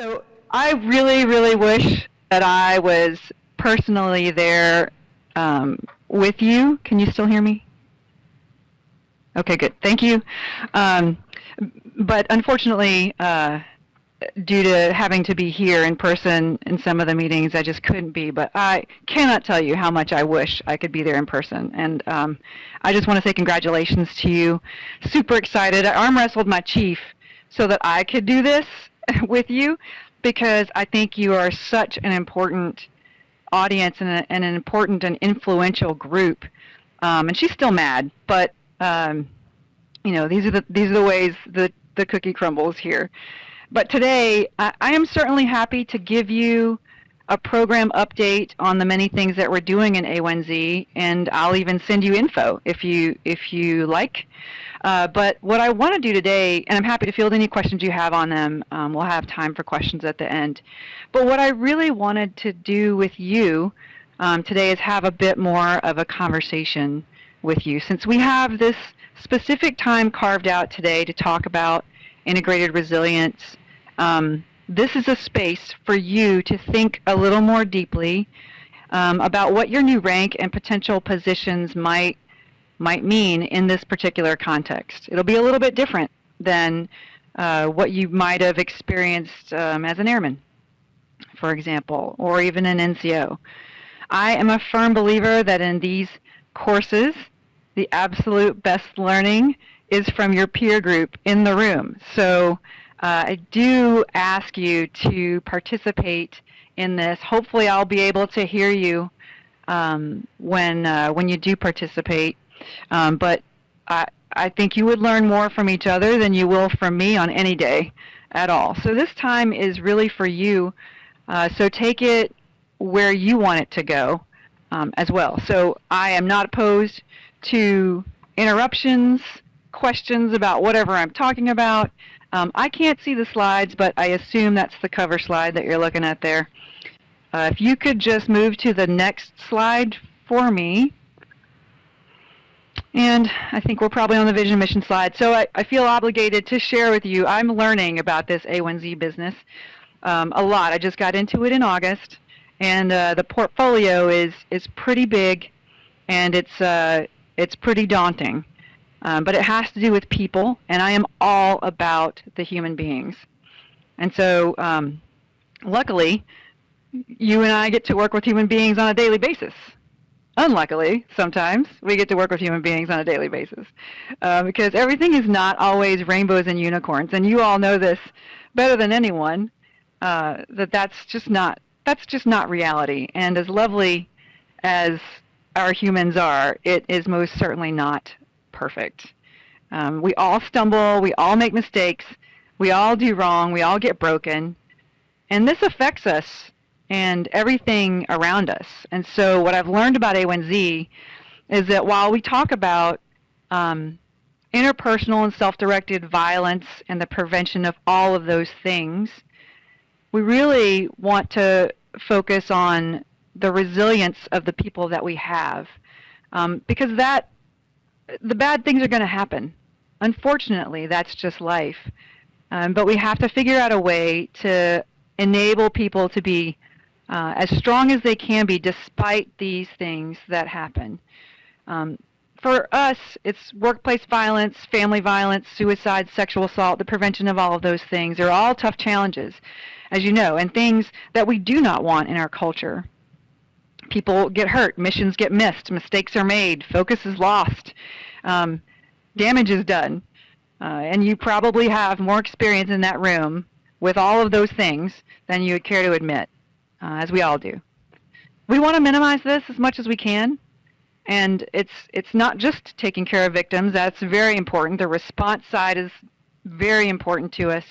So I really, really wish that I was personally there um, with you. Can you still hear me? Okay, good. Thank you. Um, but unfortunately, uh, due to having to be here in person in some of the meetings, I just couldn't be. But I cannot tell you how much I wish I could be there in person. And um, I just want to say congratulations to you. Super excited. I arm wrestled my chief so that I could do this with you because I think you are such an important audience and, a, and an important and influential group. Um, and she's still mad, but um, you know these are the these are the ways the the cookie crumbles here. But today, I, I am certainly happy to give you a program update on the many things that we're doing in A1Z, and I'll even send you info if you if you like. Uh, but what I want to do today, and I'm happy to field any questions you have on them. Um, we'll have time for questions at the end. But what I really wanted to do with you um, today is have a bit more of a conversation with you, since we have this specific time carved out today to talk about integrated resilience. Um, this is a space for you to think a little more deeply um, about what your new rank and potential positions might might mean in this particular context. It'll be a little bit different than uh, what you might have experienced um, as an airman, for example, or even an NCO. I am a firm believer that in these courses, the absolute best learning is from your peer group in the room. So uh, I do ask you to participate in this. Hopefully I'll be able to hear you um, when, uh, when you do participate. Um, but I, I think you would learn more from each other than you will from me on any day at all. So this time is really for you. Uh, so take it where you want it to go um, as well. So I am not opposed to interruptions, questions about whatever I'm talking about. Um, I can't see the slides, but I assume that's the cover slide that you're looking at there. Uh, if you could just move to the next slide for me. And I think we're probably on the vision mission slide. So I, I feel obligated to share with you, I'm learning about this A1Z business um, a lot. I just got into it in August. And uh, the portfolio is, is pretty big and it's, uh, it's pretty daunting. Um, but it has to do with people, and I am all about the human beings. And so um, luckily, you and I get to work with human beings on a daily basis unluckily, sometimes we get to work with human beings on a daily basis uh, because everything is not always rainbows and unicorns. And you all know this better than anyone uh, that that's just not that's just not reality. And as lovely as our humans are, it is most certainly not perfect. Um, we all stumble, we all make mistakes, we all do wrong, we all get broken, and this affects us and everything around us. And so what I've learned about A1Z is that while we talk about um, interpersonal and self-directed violence and the prevention of all of those things, we really want to focus on the resilience of the people that we have. Um, because that, the bad things are going to happen. Unfortunately, that's just life. Um, but we have to figure out a way to enable people to be uh, as strong as they can be despite these things that happen. Um, for us, it's workplace violence, family violence, suicide, sexual assault, the prevention of all of those things. They're all tough challenges, as you know, and things that we do not want in our culture. People get hurt, missions get missed, mistakes are made, focus is lost, um, damage is done. Uh, and you probably have more experience in that room with all of those things than you would care to admit uh, as we all do. We want to minimize this as much as we can, and it's it's not just taking care of victims. That's very important. The response side is very important to us,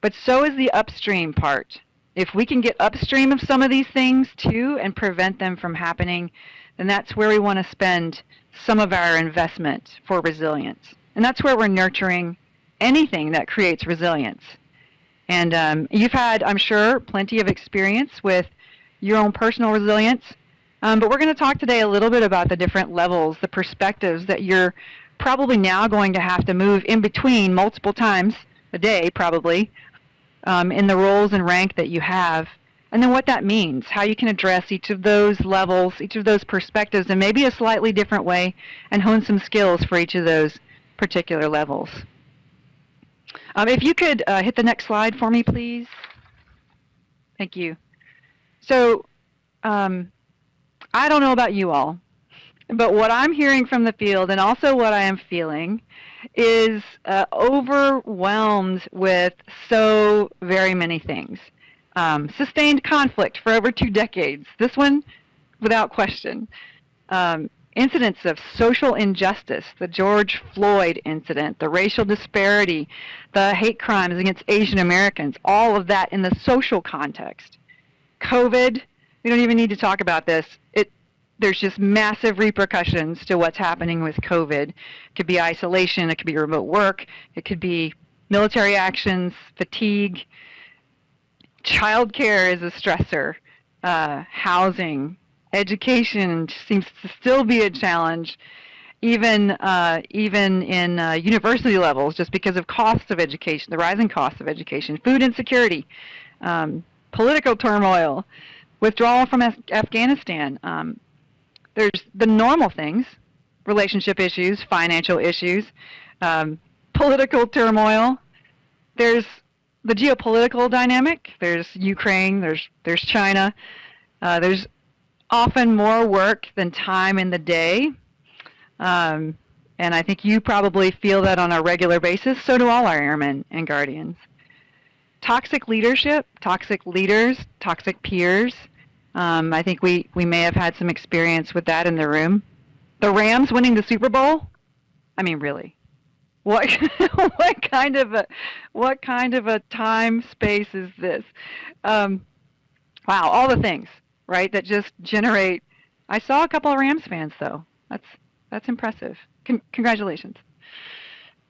but so is the upstream part. If we can get upstream of some of these things too and prevent them from happening, then that's where we want to spend some of our investment for resilience. And that's where we're nurturing anything that creates resilience. And um, you've had, I'm sure, plenty of experience with your own personal resilience. Um, but we're going to talk today a little bit about the different levels, the perspectives that you're probably now going to have to move in between multiple times a day, probably, um, in the roles and rank that you have, and then what that means, how you can address each of those levels, each of those perspectives in maybe a slightly different way, and hone some skills for each of those particular levels. Um, if you could uh, hit the next slide for me, please. Thank you. So um, I don't know about you all, but what I'm hearing from the field and also what I am feeling is uh, overwhelmed with so very many things. Um, sustained conflict for over two decades. This one, without question. Um, incidents of social injustice, the George Floyd incident, the racial disparity, the hate crimes against Asian Americans, all of that in the social context. COVID, we don't even need to talk about this. It, there's just massive repercussions to what's happening with COVID. It could be isolation, it could be remote work, it could be military actions, fatigue. Childcare is a stressor, uh, housing, education seems to still be a challenge, even uh, even in uh, university levels, just because of costs of education, the rising costs of education, food insecurity, um, political turmoil, withdrawal from Af Afghanistan. Um, there's the normal things, relationship issues, financial issues, um, political turmoil. There's the geopolitical dynamic. There's Ukraine. There's there's China. Uh, there's often more work than time in the day. Um, and I think you probably feel that on a regular basis. So do all our airmen and guardians. Toxic leadership, toxic leaders, toxic peers. Um, I think we, we may have had some experience with that in the room. The Rams winning the Super Bowl? I mean, really. What, what kind of a what kind of a time space is this? Um, wow, all the things right? That just generate. I saw a couple of Rams fans though. That's that's impressive. Con congratulations.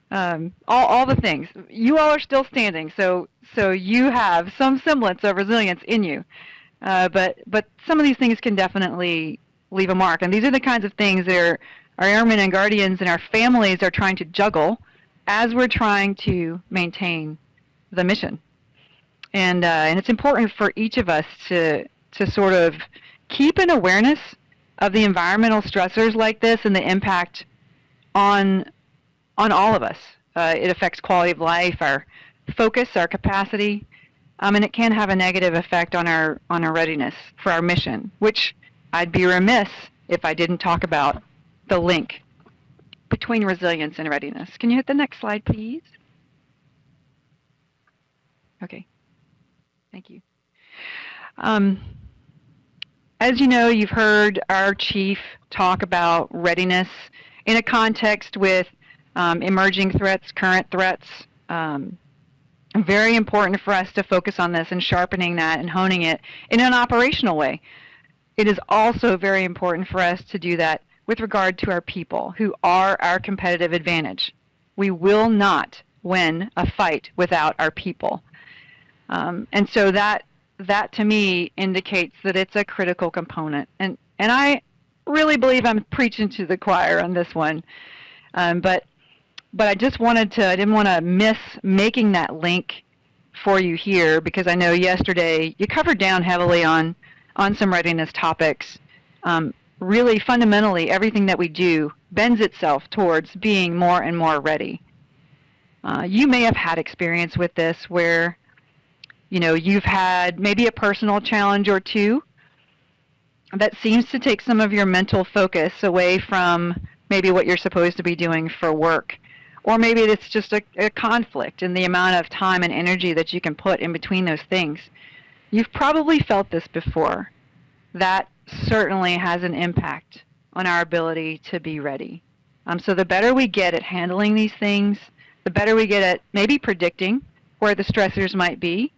Um, all all the things. You all are still standing, so so you have some semblance of resilience in you. Uh, but but some of these things can definitely leave a mark, and these are the kinds of things that our airmen and guardians and our families are trying to juggle as we're trying to maintain the mission. And uh, and it's important for each of us to to sort of keep an awareness of the environmental stressors like this and the impact on on all of us. Uh, it affects quality of life, our focus, our capacity, um, and it can have a negative effect on our on our readiness for our mission. Which I'd be remiss if I didn't talk about the link between resilience and readiness. Can you hit the next slide, please? Okay. Thank you. Um, as you know, you've heard our chief talk about readiness in a context with um, emerging threats, current threats. Um, very important for us to focus on this and sharpening that and honing it in an operational way. It is also very important for us to do that with regard to our people who are our competitive advantage. We will not win a fight without our people. Um, and so that that to me indicates that it's a critical component. And, and I really believe I'm preaching to the choir on this one. Um, but, but I just wanted to, I didn't want to miss making that link for you here because I know yesterday you covered down heavily on, on some readiness topics. Um, really fundamentally everything that we do bends itself towards being more and more ready. Uh, you may have had experience with this where you know, you've had maybe a personal challenge or two that seems to take some of your mental focus away from maybe what you're supposed to be doing for work. Or maybe it's just a, a conflict in the amount of time and energy that you can put in between those things. You've probably felt this before. That certainly has an impact on our ability to be ready. Um, so the better we get at handling these things, the better we get at maybe predicting where the stressors might be,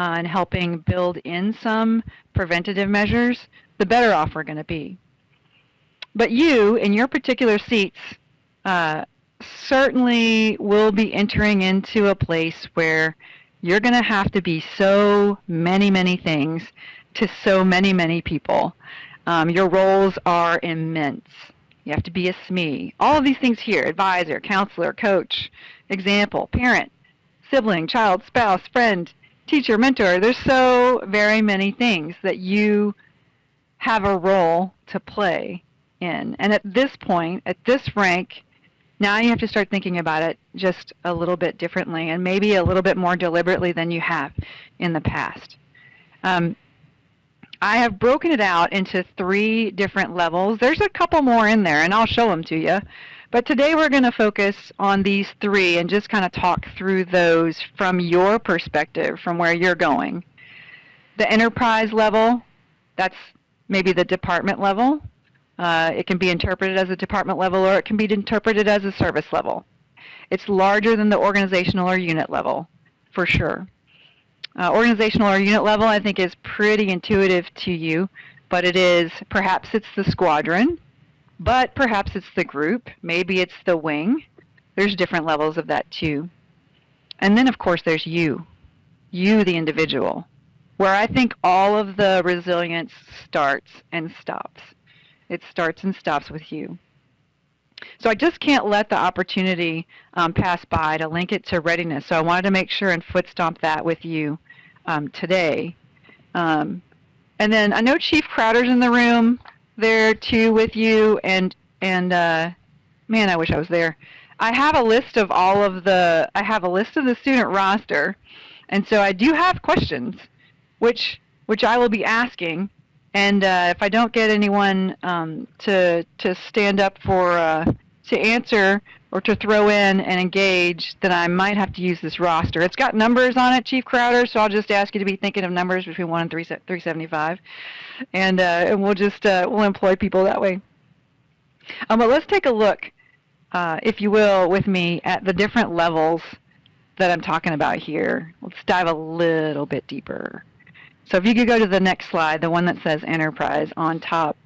uh, and helping build in some preventative measures, the better off we're going to be. But you, in your particular seats, uh, certainly will be entering into a place where you're going to have to be so many, many things to so many, many people. Um, your roles are immense. You have to be a SME. All of these things here, advisor, counselor, coach, example, parent, sibling, child, spouse, friend, teacher, mentor. There's so very many things that you have a role to play in. And at this point, at this rank, now you have to start thinking about it just a little bit differently and maybe a little bit more deliberately than you have in the past. Um, I have broken it out into three different levels. There's a couple more in there, and I'll show them to you. But today we're going to focus on these three and just kind of talk through those from your perspective, from where you're going. The enterprise level, that's maybe the department level. Uh, it can be interpreted as a department level or it can be interpreted as a service level. It's larger than the organizational or unit level, for sure. Uh, organizational or unit level I think is pretty intuitive to you, but it is, perhaps it's the squadron, but perhaps it's the group, maybe it's the wing. There's different levels of that too. And then of course there's you, you the individual, where I think all of the resilience starts and stops. It starts and stops with you. So I just can't let the opportunity um, pass by to link it to readiness. So I wanted to make sure and foot stomp that with you um, today. Um, and then I know Chief Crowder's in the room there too with you, and and uh, man, I wish I was there. I have a list of all of the. I have a list of the student roster, and so I do have questions, which which I will be asking. And uh, if I don't get anyone um, to to stand up for uh, to answer or to throw in and engage, then I might have to use this roster. It's got numbers on it, Chief Crowder, so I'll just ask you to be thinking of numbers between one and three three seventy five, and uh, and we'll just uh, we'll employ people that way. Um, but let's take a look, uh, if you will, with me at the different levels that I'm talking about here. Let's dive a little bit deeper. So if you could go to the next slide, the one that says enterprise on top.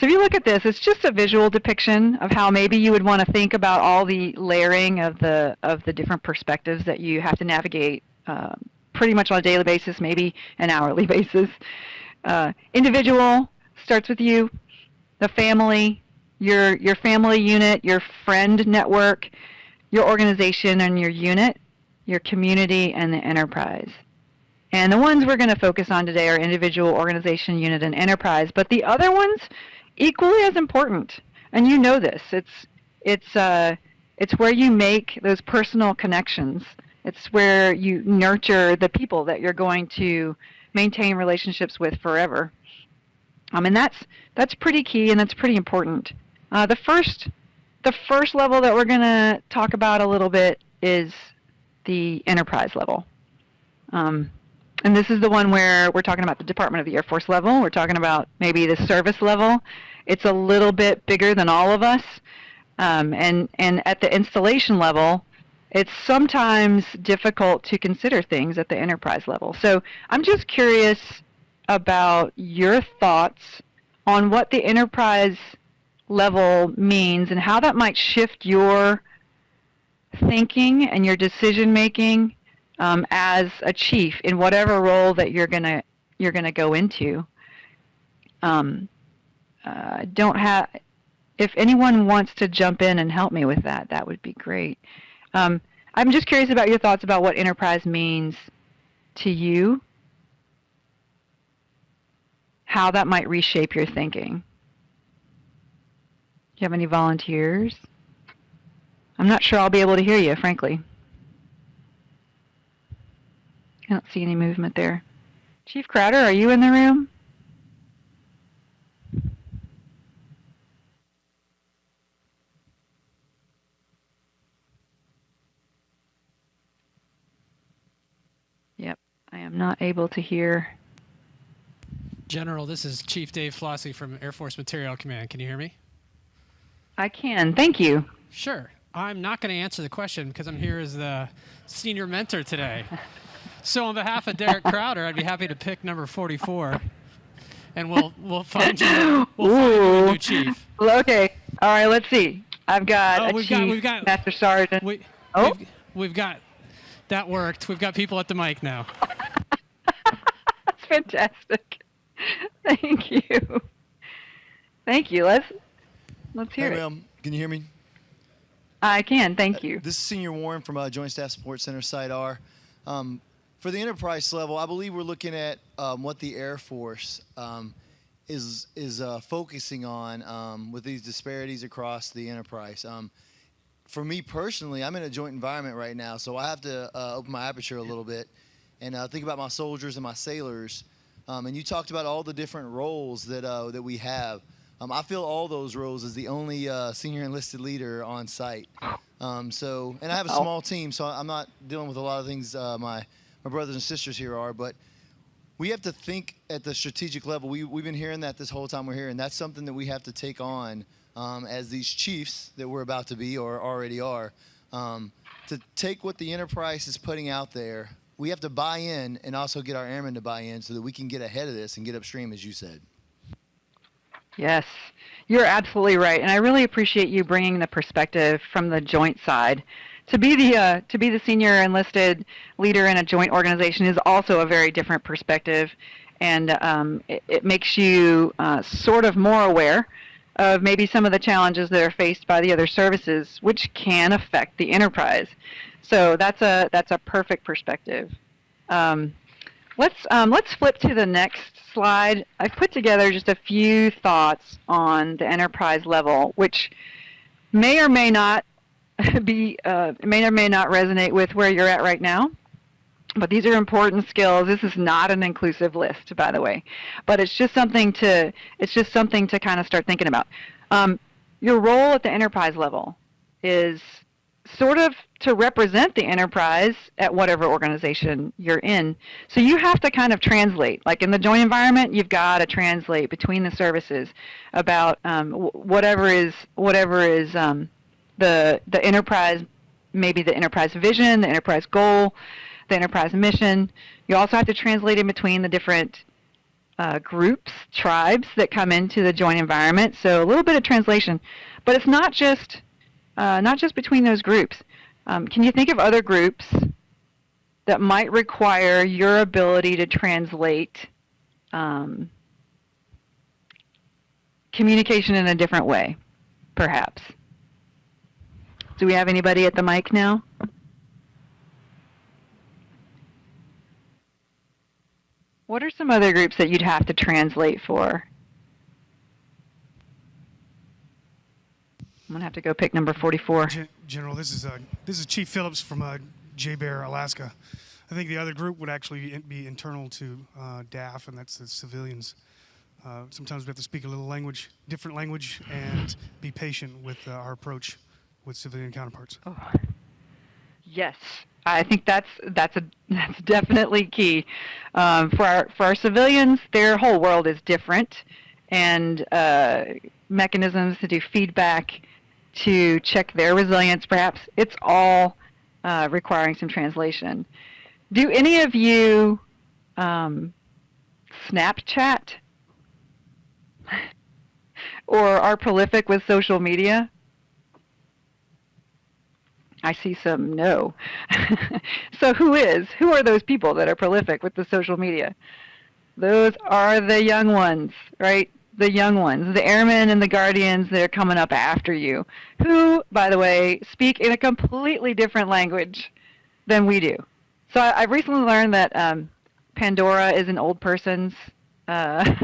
So if you look at this, it's just a visual depiction of how maybe you would want to think about all the layering of the of the different perspectives that you have to navigate uh, pretty much on a daily basis, maybe an hourly basis. Uh, individual starts with you, the family, your your family unit, your friend network, your organization and your unit, your community, and the enterprise. And the ones we're going to focus on today are individual, organization, unit, and enterprise. But the other ones, equally as important. And you know this. It's, it's, uh, it's where you make those personal connections. It's where you nurture the people that you're going to maintain relationships with forever. Um, and that's, that's pretty key and that's pretty important. Uh, the, first, the first level that we're going to talk about a little bit is the enterprise level. Um, and this is the one where we're talking about the Department of the Air Force level. We're talking about maybe the service level. It's a little bit bigger than all of us. Um, and, and at the installation level, it's sometimes difficult to consider things at the enterprise level. So I'm just curious about your thoughts on what the enterprise level means and how that might shift your thinking and your decision making um, as a chief in whatever role that you're gonna you're gonna go into. Um, uh, don't have. If anyone wants to jump in and help me with that, that would be great. Um, I'm just curious about your thoughts about what enterprise means to you, how that might reshape your thinking. Do you have any volunteers? I'm not sure I'll be able to hear you, frankly. I don't see any movement there. Chief Crowder, are you in the room? Yep, I am not able to hear. General, this is Chief Dave Flosi from Air Force Materiel Command. Can you hear me? I can. Thank you. Sure. I'm not going to answer the question because I'm here as the senior mentor today. So on behalf of Derek Crowder, I'd be happy to pick number 44, and we'll we'll find you we'll find you a new chief. Okay. All right. Let's see. I've got Oh, a we've chief, got- we've got- master sergeant. We, Oh. we've, we've got that worked. We've got people at the mic now. That's fantastic. Thank you. Thank you. Let's let's hear Hey, it. ma'am, can you hear me? I can. Thank you. This is Senior Warren from uh, Joint Staff Support Center, Site R. Um, for the enterprise level, I believe we're looking at um, what the Air Force um, is is uh, focusing on um, with these disparities across the enterprise. Um, for me personally, I'm in a joint environment right now, so I have to uh, open my aperture a little bit and uh, think about my soldiers and my sailors. Um, and you talked about all the different roles that uh, that we have. Um, I feel all those roles as the only uh, senior enlisted leader on site. Um, so, and I have a small team, so I'm not dealing with a lot of things uh, my my brothers and sisters here are. But we have to think at the strategic level. We we've been hearing that this whole time we're here, and that's something that we have to take on um, as these chiefs that we're about to be or already are. Um, to take what the enterprise is putting out there, we have to buy in and also get our airmen to buy in so that we can get ahead of this and get upstream, as you said. Yes, you're absolutely right, and I really appreciate you bringing the perspective from the joint side. To be the uh, to be the senior enlisted leader in a joint organization is also a very different perspective, and um, it, it makes you uh, sort of more aware of maybe some of the challenges that are faced by the other services, which can affect the enterprise. So that's a that's a perfect perspective. Um, Let's um, let's flip to the next slide. I've put together just a few thoughts on the enterprise level, which may or may not be uh, may or may not resonate with where you're at right now. But these are important skills. This is not an inclusive list, by the way, but it's just something to it's just something to kind of start thinking about. Um, your role at the enterprise level is sort of to represent the enterprise at whatever organization you're in. So you have to kind of translate. Like in the joint environment, you've got to translate between the services about um, whatever is whatever is um, the the enterprise, maybe the enterprise vision, the enterprise goal, the enterprise mission. You also have to translate in between the different uh, groups, tribes that come into the joint environment. So a little bit of translation, but it's not just uh, not just between those groups. Um, can you think of other groups that might require your ability to translate um, communication in a different way, perhaps? Do we have anybody at the mic now? What are some other groups that you'd have to translate for? I'm gonna have to go pick number 44. Gen- General, this is uh, this is Chief Phillips from uh, JBER, Alaska. I think the other group would actually be internal to uh, DAF, and that's the civilians. Uh, sometimes we have to speak a little language, different language, and be patient with uh, our approach with civilian counterparts. Yes, I think that's that's a that's definitely key um, for our for our civilians. Their whole world is different, and uh, mechanisms to do feedback, to check their resilience. Perhaps it's all uh, requiring some translation. Do any of you um, Snapchat or are prolific with social media? I see some no. so who is? Who are those people that are prolific with the social media? Those are the young ones, right? The young ones, the airmen and the guardians that are coming up after you, who, by the way, speak in a completely different language than we do. So I, I've recently learned that um, Pandora is an old person's uh,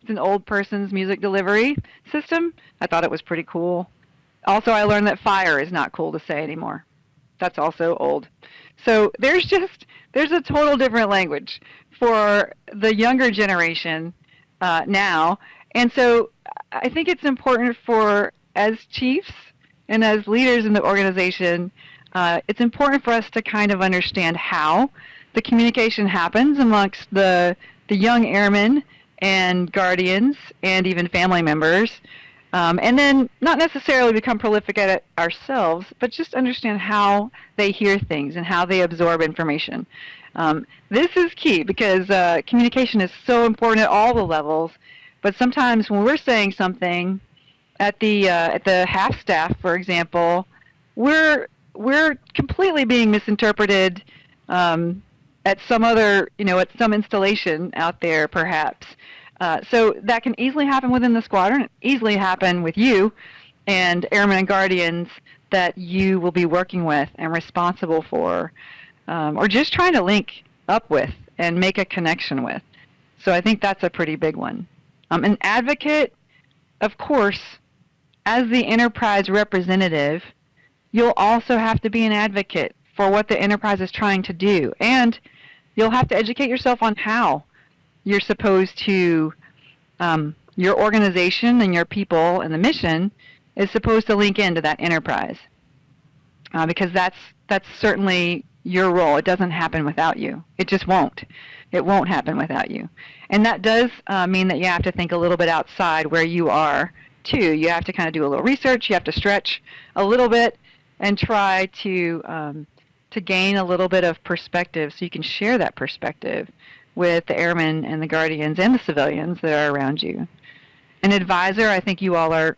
it's an old person's music delivery system. I thought it was pretty cool. Also, I learned that fire is not cool to say anymore. That's also old. So there's just there's a total different language for the younger generation uh, now, and so I think it's important for as chiefs and as leaders in the organization, uh, it's important for us to kind of understand how the communication happens amongst the the young airmen and guardians and even family members um, and then not necessarily become prolific at it ourselves, but just understand how they hear things and how they absorb information. Um, this is key because uh, communication is so important at all the levels. But sometimes when we're saying something at the uh, at the HAF staff, for example, we're we're completely being misinterpreted um, at some other you know at some installation out there perhaps. Uh, so that can easily happen within the squadron, easily happen with you and airmen and guardians that you will be working with and responsible for, um, or just trying to link up with and make a connection with. So I think that's a pretty big one. Um, an advocate, of course, as the enterprise representative, you'll also have to be an advocate for what the enterprise is trying to do. And you'll have to educate yourself on how you're supposed to, um, your organization and your people and the mission is supposed to link into that enterprise. Uh, because that's, that's certainly your role. It doesn't happen without you. It just won't. It won't happen without you. And that does uh, mean that you have to think a little bit outside where you are too. You have to kind of do a little research. You have to stretch a little bit and try to um, to gain a little bit of perspective so you can share that perspective with the airmen and the guardians and the civilians that are around you. An advisor, I think you all are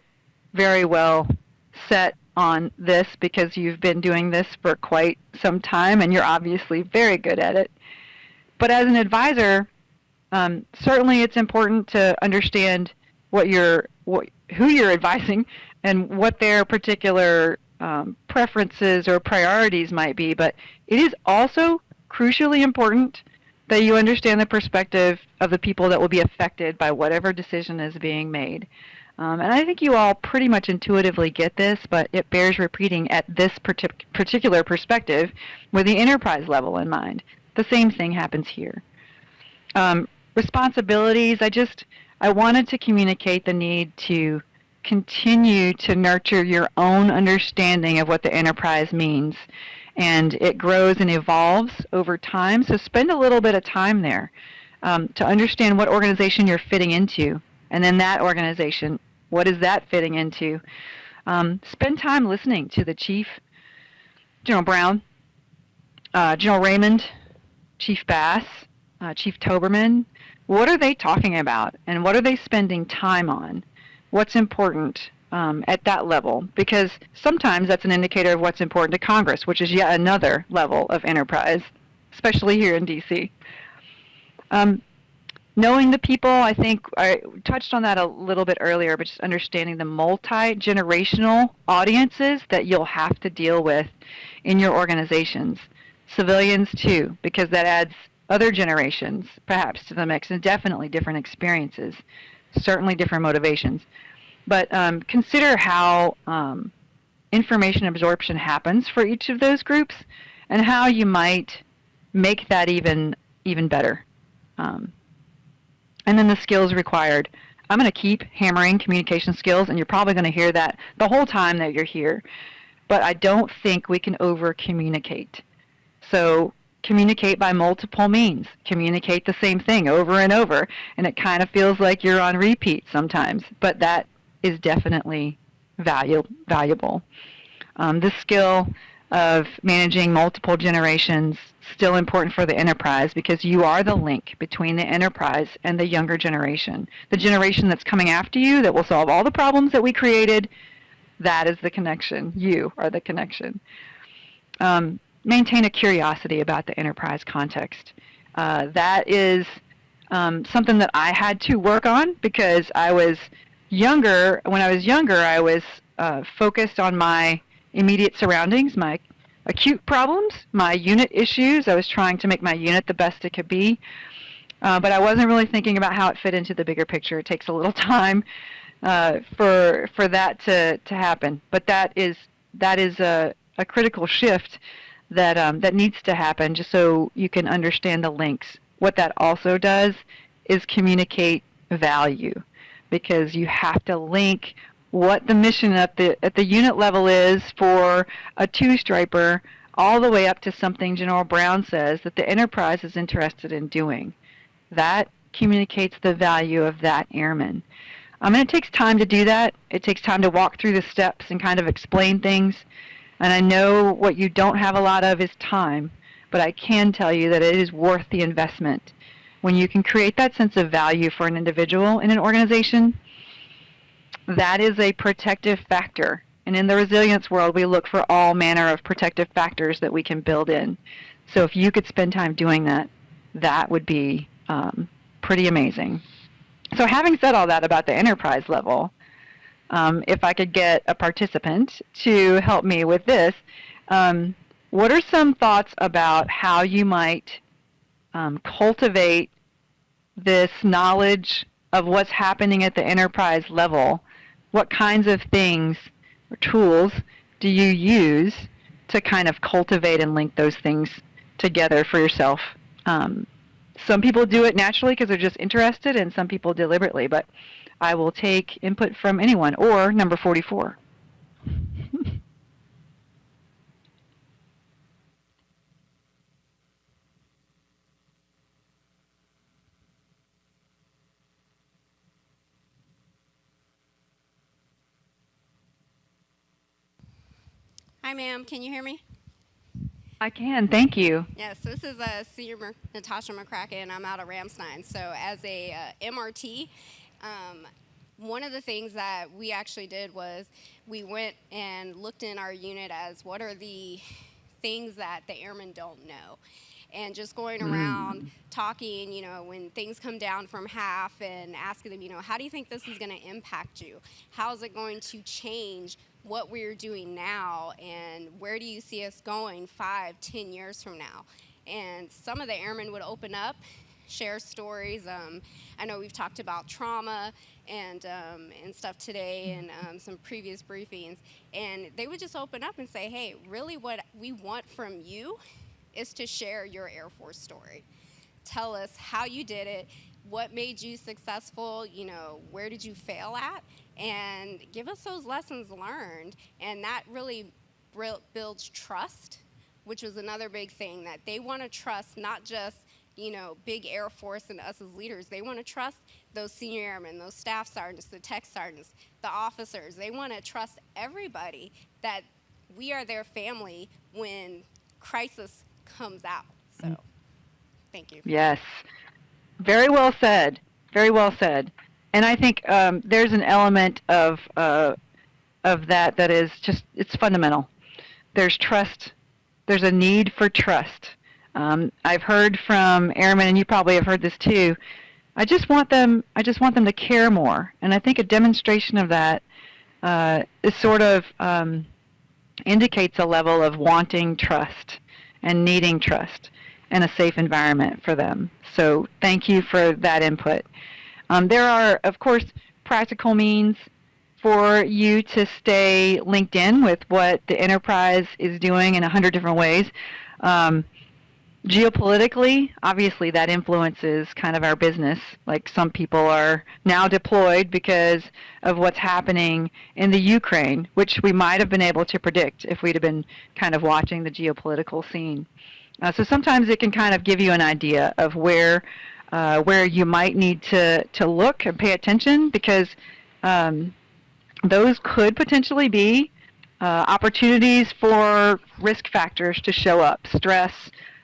very well set on this because you've been doing this for quite some time and you're obviously very good at it. But as an advisor, um, certainly it's important to understand what you're, what, who you're advising and what their particular um, preferences or priorities might be. But it is also crucially important that you understand the perspective of the people that will be affected by whatever decision is being made. Um, and I think you all pretty much intuitively get this, but it bears repeating at this partic particular perspective with the enterprise level in mind. The same thing happens here. Um, responsibilities, I just, I wanted to communicate the need to continue to nurture your own understanding of what the enterprise means. And it grows and evolves over time, so spend a little bit of time there um, to understand what organization you're fitting into. And then that organization, what is that fitting into? Um, spend time listening to the chief, General Brown, uh, General Raymond, Chief Bass, uh, Chief Towberman. What are they talking about, and what are they spending time on? what's important um, at that level because sometimes that's an indicator of what's important to Congress, which is yet another level of enterprise, especially here in D.C. Um, knowing the people, I think I touched on that a little bit earlier, but just understanding the multi-generational audiences that you'll have to deal with in your organizations. Civilians too, because that adds other generations perhaps to the mix and definitely different experiences certainly different motivations. But um, consider how um, information absorption happens for each of those groups and how you might make that even even better. Um, and then the skills required. I'm going to keep hammering communication skills, and you're probably going to hear that the whole time that you're here. But I don't think we can over communicate. So communicate by multiple means. Communicate the same thing over and over, and it kind of feels like you're on repeat sometimes, but that is definitely valu valuable. Um, this skill of managing multiple generations still important for the enterprise because you are the link between the enterprise and the younger generation. The generation that's coming after you that will solve all the problems that we created, that is the connection. You are the connection. Um, maintain a curiosity about the enterprise context. Uh, that is um, something that I had to work on because I was younger. When I was younger, I was uh, focused on my immediate surroundings, my acute problems, my unit issues. I was trying to make my unit the best it could be. Uh, but I wasn't really thinking about how it fit into the bigger picture. It takes a little time uh, for for that to, to happen. But that is that is a, a critical shift that um, that needs to happen just so you can understand the links. What that also does is communicate value because you have to link what the mission at the at the unit level is for a two striper all the way up to something General Brown says that the enterprise is interested in doing. That communicates the value of that airman. Um, and it takes time to do that. It takes time to walk through the steps and kind of explain things. And I know what you don't have a lot of is time, but I can tell you that it is worth the investment. When you can create that sense of value for an individual in an organization, that is a protective factor. And in the resilience world, we look for all manner of protective factors that we can build in. So if you could spend time doing that, that would be um, pretty amazing. So having said all that about the enterprise level, um, if I could get a participant to help me with this, um, what are some thoughts about how you might um, cultivate this knowledge of what's happening at the enterprise level, what kinds of things or tools do you use to kind of cultivate and link those things together for yourself? Um, some people do it naturally because they're just interested, and some people deliberately, but I will take input from anyone or number 44. Hi, ma'am. Can you hear me? I can, thank you. Yes, this is uh, Senior Natasha McCracken. And I'm out of Ramstein. So, as a uh, MRT, um, one of the things that we actually did was we went and looked in our unit as what are the things that the airmen don't know. And just going around talking, you know, when things come down from HAF and asking them, you know, how do you think this is going to impact you? How is it going to change what we're doing now and where do you see us going five, ten years from now? And some of the airmen would open up, share stories. Um, I know we've talked about trauma and um, and stuff today and um, some previous briefings, and they would just open up and say, "Hey, really, what we want from you is to share your Air Force story. Tell us how you did it, what made you successful, you know, where did you fail at, and give us those lessons learned. And that really builds trust, which was another big thing that they want to trust not just you know, big Air Force and us as leaders. They want to trust those senior airmen, those staff sergeants, the tech sergeants, the officers. They want to trust everybody that we are their family when crisis comes out. So, mm. thank you. Yes. Very well said. Very well said. And I think um, there's an element of uh, of that that is just it's fundamental. There's trust. There's a need for trust. Um, I've heard from airmen, and you probably have heard this too. I just want them. I just want them to care more, and I think a demonstration of that uh, is sort of um, indicates a level of wanting trust and needing trust and a safe environment for them. So thank you for that input. Um, there are, of course, practical means for you to stay linked in with what the enterprise is doing in a hundred different ways. Um, geopolitically, obviously that influences kind of our business. Like some people are now deployed because of what's happening in the Ukraine, which we might have been able to predict if we'd have been kind of watching the geopolitical scene. Uh, so sometimes it can kind of give you an idea of where uh, where you might need to, to look and pay attention because um, those could potentially be uh, opportunities for risk factors to show up. Stress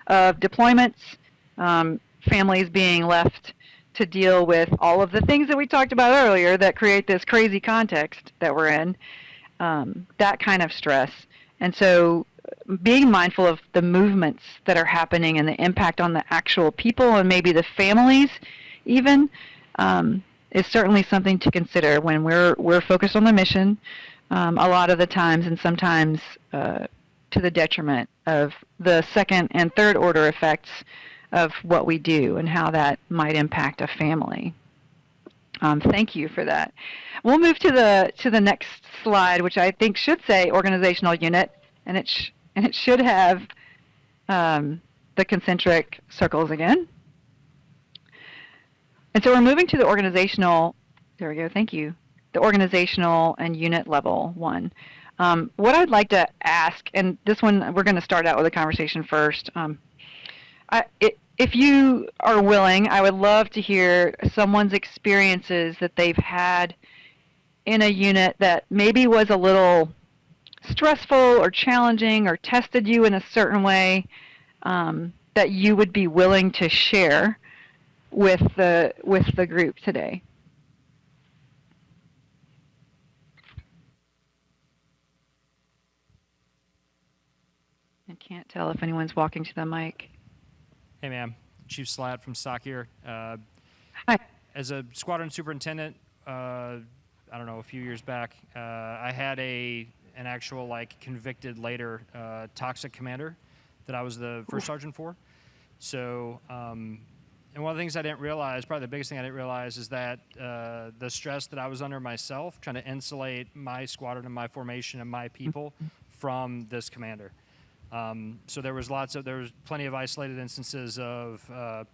of deployments, um, families being left to deal with all of the things that we talked about earlier that create this crazy context that we're in, um, that kind of stress. And so being mindful of the movements that are happening and the impact on the actual people and maybe the families even um, is certainly something to consider when we're we're focused on the mission um, a lot of the times and sometimes uh, to the detriment of the second and third order effects of what we do and how that might impact a family. Um, thank you for that. We'll move to the to the next slide, which I think should say organizational unit, and it and it should have um, the concentric circles again. And so we're moving to the organizational, there we go, thank you, the organizational and unit level one. Um, what I'd like to ask, and this one we're going to start out with a conversation first. Um, I, it, if you are willing, I would love to hear someone's experiences that they've had in a unit that maybe was a little stressful or challenging or tested you in a certain way um, that you would be willing to share with the with the group today. I can't tell if anyone's walking to the mic. Hey, ma'am. Chief Slat from SOC here. Uh, Hi. As a squadron superintendent, uh, I don't know, a few years back, uh, I had a an actual like convicted later uh, toxic commander that I was the first sergeant for. So, um, and one of the things I didn't realize, probably the biggest thing I didn't realize, is that uh, the stress that I was under myself, trying to insulate my squadron and my formation and my people from this commander. Um, so there was lots of there was plenty of isolated instances of, uh,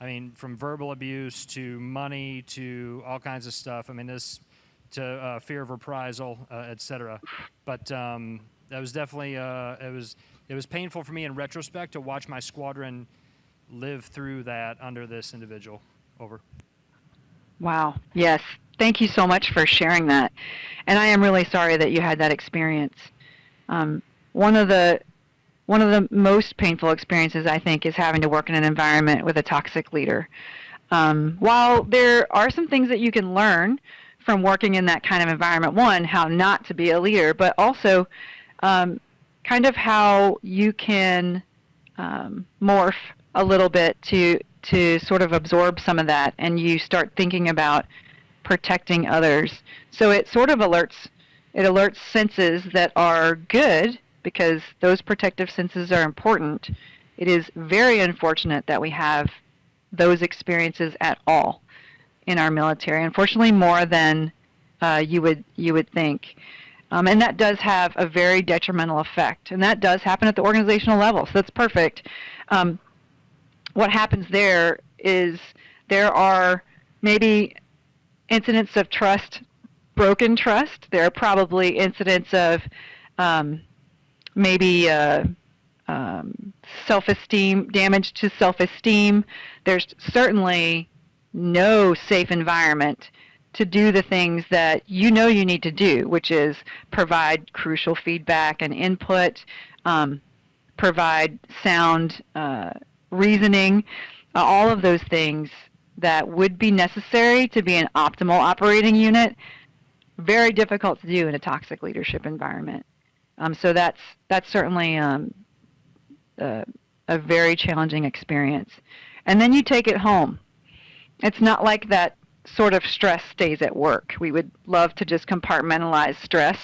I mean, from verbal abuse to money to all kinds of stuff. I mean, this to uh, fear of reprisal, uh, et cetera. But um, that was definitely uh, it was it was painful for me in retrospect to watch my squadron live through that under this individual. Over. Wow. Yes. Thank you so much for sharing that. And I am really sorry that you had that experience. Um, one of the one of the most painful experiences I think is having to work in an environment with a toxic leader. Um, while there are some things that you can learn from working in that kind of environment, one, how not to be a leader, but also um, kind of how you can um, morph a little bit to to sort of absorb some of that, and you start thinking about protecting others. So it sort of alerts it alerts senses that are good because those protective senses are important. It is very unfortunate that we have those experiences at all in our military. Unfortunately, more than uh, you would you would think. Um, and that does have a very detrimental effect. And that does happen at the organizational level. So that's perfect. Um, what happens there is there are maybe incidents of trust, broken trust. There are probably incidents of um, maybe uh, um, self-esteem, damage to self-esteem. There's certainly no safe environment to do the things that you know you need to do, which is provide crucial feedback and input, um, provide sound uh, reasoning, uh, all of those things that would be necessary to be an optimal operating unit, very difficult to do in a toxic leadership environment. Um, so that's that's certainly um, a, a very challenging experience. And then you take it home. It's not like that sort of stress stays at work. We would love to just compartmentalize stress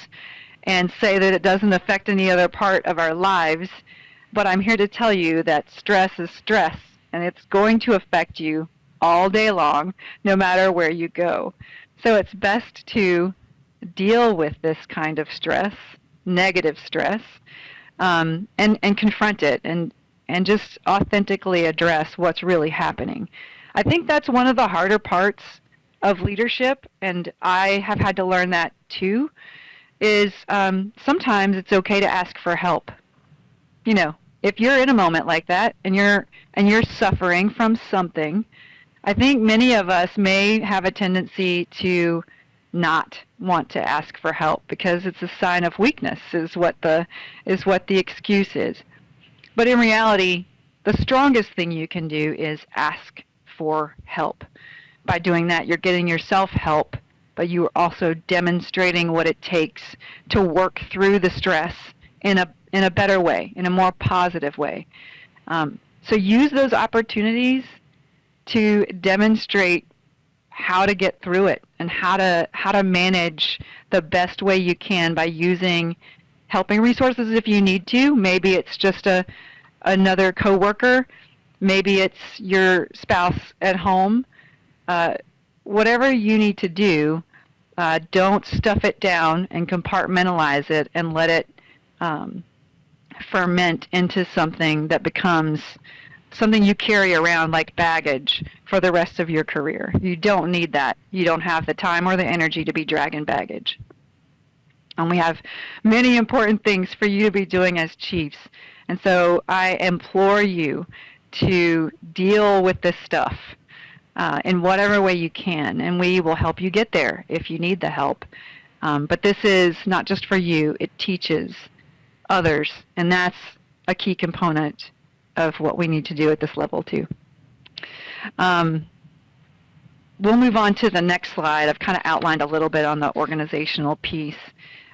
and say that it doesn't affect any other part of our lives. But I'm here to tell you that stress is stress, and it's going to affect you all day long, no matter where you go. So it's best to deal with this kind of stress, negative stress, um, and, and confront it and, and just authentically address what's really happening. I think that's one of the harder parts of leadership, and I have had to learn that too, is um, sometimes it's okay to ask for help. You know, if you're in a moment like that and you're and you're suffering from something, I think many of us may have a tendency to not want to ask for help because it's a sign of weakness is what the is what the excuse is. But in reality, the strongest thing you can do is ask for help by doing that, you're getting yourself help, but you are also demonstrating what it takes to work through the stress in a in a better way, in a more positive way. Um, so use those opportunities to demonstrate how to get through it and how to how to manage the best way you can by using helping resources if you need to. Maybe it's just a another coworker, maybe it's your spouse at home, uh, whatever you need to do, uh, don't stuff it down and compartmentalize it and let it um, ferment into something that becomes something you carry around like baggage for the rest of your career. You don't need that. You don't have the time or the energy to be dragging baggage. And we have many important things for you to be doing as chiefs. And so I implore you to deal with this stuff uh, in whatever way you can, and we will help you get there if you need the help. Um, but this is not just for you, it teaches others, and that's a key component of what we need to do at this level too. Um, we'll move on to the next slide. I've kind of outlined a little bit on the organizational piece.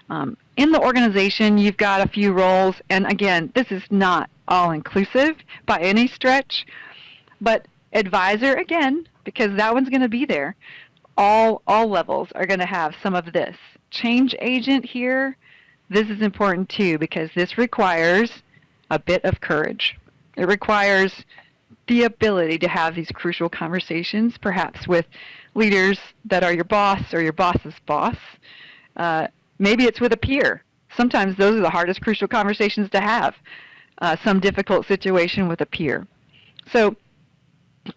Um, in the organization, you've got a few roles, and again, this is not all-inclusive by any stretch, but advisor again because that one's going to be there all all levels are going to have some of this change agent here this is important too because this requires a bit of courage it requires the ability to have these crucial conversations, perhaps with leaders that are your boss or your boss's boss. Uh, maybe it's with a peer. Sometimes those are the hardest crucial conversations to have. Uh, some difficult situation with a peer. So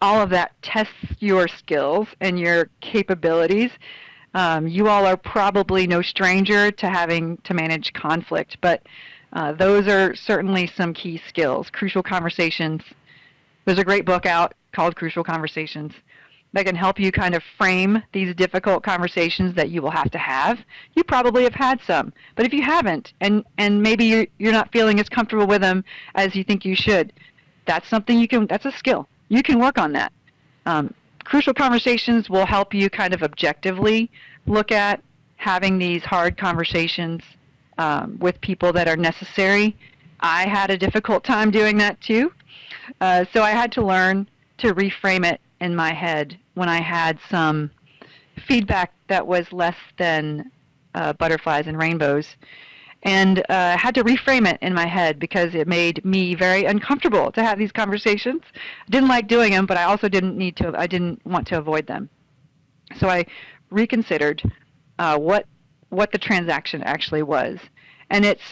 all of that tests your skills and your capabilities. Um, you all are probably no stranger to having to manage conflict, but uh, those are certainly some key skills. Crucial Conversations. There's a great book out called Crucial Conversations that can help you kind of frame these difficult conversations that you will have to have. You probably have had some, but if you haven't, and, and maybe you're, you're not feeling as comfortable with them as you think you should, that's something you can, that's a skill. You can work on that. Um, crucial conversations will help you kind of objectively look at having these hard conversations um, with people that are necessary. I had a difficult time doing that too. Uh, so I had to learn to reframe it in my head when I had some feedback that was less than uh, butterflies and rainbows. And uh, I had to reframe it in my head because it made me very uncomfortable to have these conversations. I didn't like doing them, but I also didn't need to. I didn't want to avoid them. So I reconsidered uh, what what the transaction actually was, and it's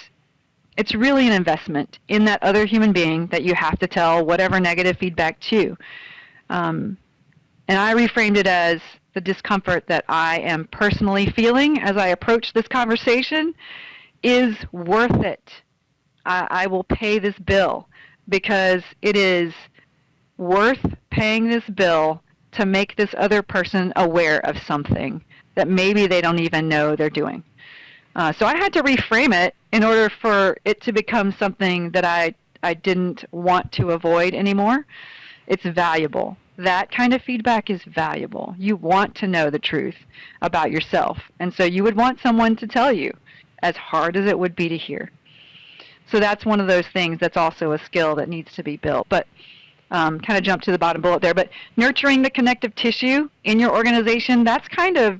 it's really an investment in that other human being that you have to tell whatever negative feedback to. Um, and I reframed it as the discomfort that I am personally feeling as I approach this conversation is worth it. I, I will pay this bill because it is worth paying this bill to make this other person aware of something that maybe they don't even know they're doing. Uh, so I had to reframe it in order for it to become something that I, I didn't want to avoid anymore. It's valuable. That kind of feedback is valuable. You want to know the truth about yourself. And so you would want someone to tell you, as hard as it would be to hear. So that's one of those things that's also a skill that needs to be built. But um, kind of jump to the bottom bullet there. But nurturing the connective tissue in your organization, that's kind of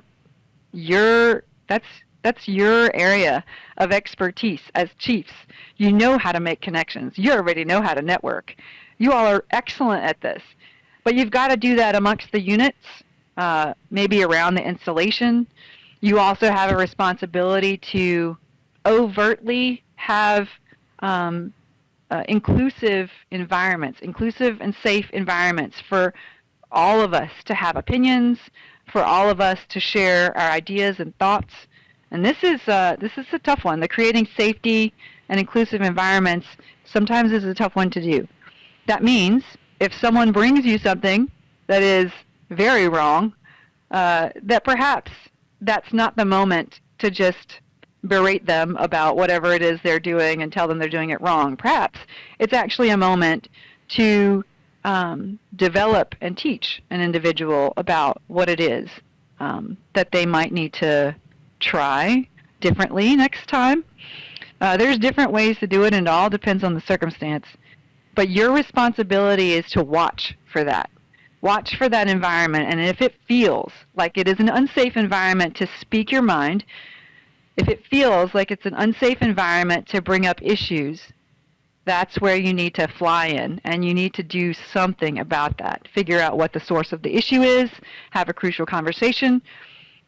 your that's that's your area of expertise as chiefs. You know how to make connections. You already know how to network. You all are excellent at this. But you've got to do that amongst the units, uh, maybe around the installation. You also have a responsibility to overtly have um, uh, inclusive environments, inclusive and safe environments for all of us to have opinions, for all of us to share our ideas and thoughts. And this is uh, this is a tough one. The creating safety and inclusive environments sometimes is a tough one to do. That means if someone brings you something that is very wrong, uh, that perhaps that's not the moment to just berate them about whatever it is they're doing and tell them they're doing it wrong. Perhaps it's actually a moment to um, develop and teach an individual about what it is um, that they might need to try differently next time. Uh, there's different ways to do it, and it all depends on the circumstance. But your responsibility is to watch for that. Watch for that environment, and if it feels like it is an unsafe environment to speak your mind, if it feels like it's an unsafe environment to bring up issues, that's where you need to fly in and you need to do something about that. Figure out what the source of the issue is, have a crucial conversation,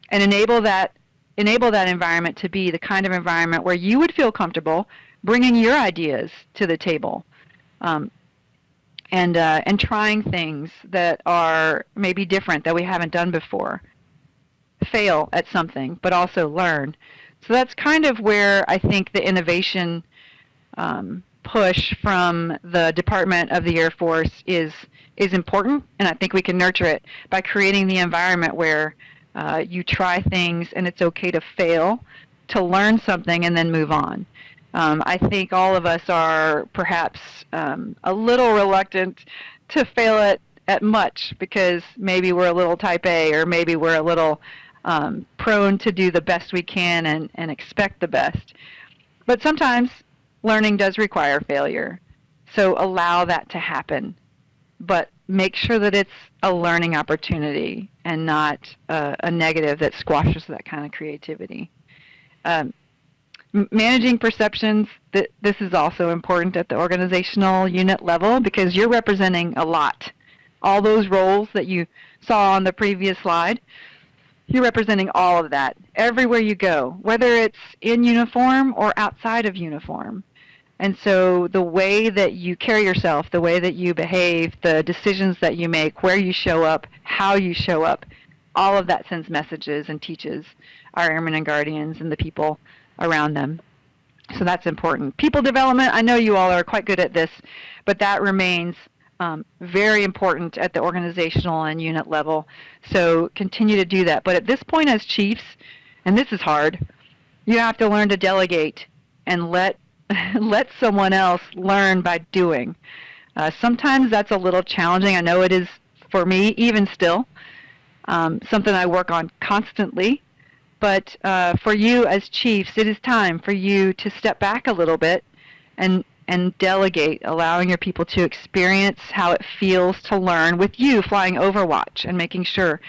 and enable that enable that environment to be the kind of environment where you would feel comfortable bringing your ideas to the table um, and uh, and trying things that are maybe different that we haven't done before. Fail at something, but also learn. So that's kind of where I think the innovation um, push from the Department of the Air Force is is important, and I think we can nurture it by creating the environment where uh, you try things and it's okay to fail, to learn something and then move on. Um, I think all of us are perhaps um, a little reluctant to fail at, at much because maybe we're a little type A or maybe we're a little um, prone to do the best we can and, and expect the best. But sometimes learning does require failure. So allow that to happen. But make sure that it's a learning opportunity and not a negative that squashes that kind of creativity. Um, managing perceptions, th- this is also important at the organizational unit level because you're representing a lot. All those roles that you saw on the previous slide, you're representing all of that everywhere you go, whether it's in uniform or outside of uniform. And so the way that you carry yourself, the way that you behave, the decisions that you make, where you show up, how you show up, all of that sends messages and teaches our airmen and guardians and the people around them. So that's important. People development, I know you all are quite good at this, but that remains um, very important at the organizational and unit level. So continue to do that. But at this point as chiefs, and this is hard, you have to learn to delegate and let let someone else learn by doing. Uh, sometimes that's a little challenging. I know it is for me, even still. Um, something I work on constantly. But uh, for you as chiefs, it is time for you to step back a little bit and and delegate, allowing your people to experience how it feels to learn with you flying Overwatch and making sure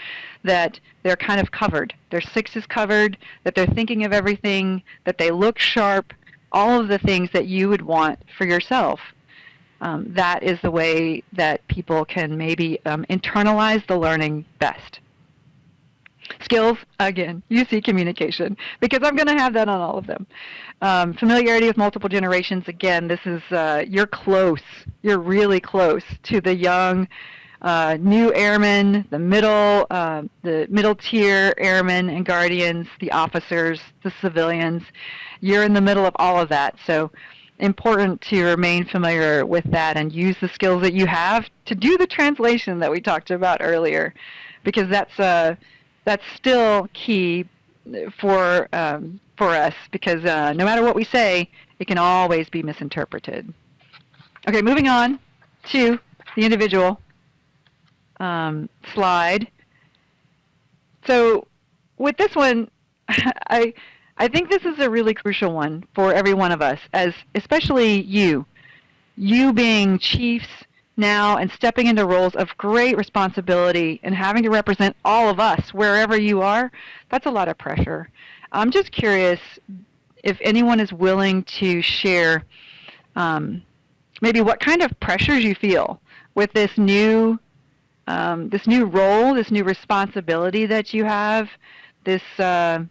that they're kind of covered. Their six is covered, that they're thinking of everything, that they look sharp, all of the things that you would want for yourself. Um, that is the way that people can maybe um, internalize the learning best. Skills, again, you see communication, because I'm going to have that on all of them. Um, familiarity with multiple generations, again, this is, uh, you're close. You're really close to the young, uh, new airmen, the middle, uh, the middle tier airmen and guardians, the officers, the civilians. You're in the middle of all of that. So important to remain familiar with that and use the skills that you have to do the translation that we talked about earlier, because that's uh, that's still key for um, for us. Because uh, no matter what we say, it can always be misinterpreted. Okay, moving on to the individual um, slide. So with this one, I I think this is a really crucial one for every one of us, as especially you, you being chiefs now and stepping into roles of great responsibility and having to represent all of us wherever you are. That's a lot of pressure. I'm just curious if anyone is willing to share um, maybe what kind of pressures you feel with this new um, this new role, this new responsibility that you have, this uh,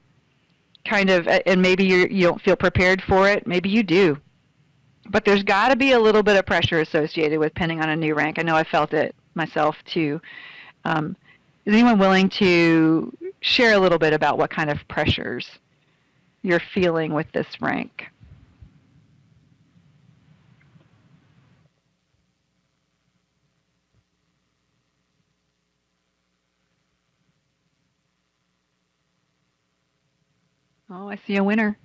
kind of, and maybe you're, you don't feel prepared for it. Maybe you do. But there's got to be a little bit of pressure associated with pinning on a new rank. I know I felt it myself too. Um, is anyone willing to share a little bit about what kind of pressures you're feeling with this rank? Oh, I see a winner.